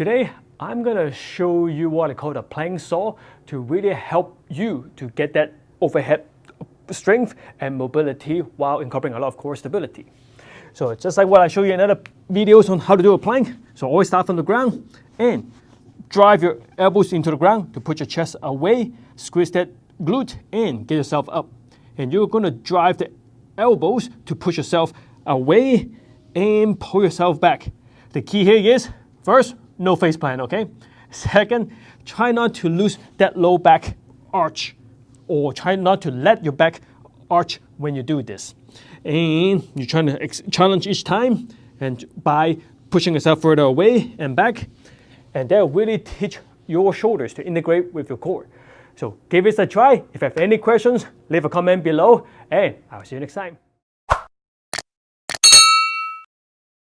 Today, I'm gonna show you what I call the plank saw to really help you to get that overhead strength and mobility while incorporating a lot of core stability. So just like what I show you in other videos on how to do a plank, so always start from the ground and drive your elbows into the ground to put your chest away, squeeze that glute and get yourself up. And you're gonna drive the elbows to push yourself away and pull yourself back. The key here is, first, no face plant, okay? Second, try not to lose that low back arch or try not to let your back arch when you do this. And you're trying to challenge each time and by pushing yourself further away and back. And that will really teach your shoulders to integrate with your core. So give it a try. If you have any questions, leave a comment below and I'll see you next time.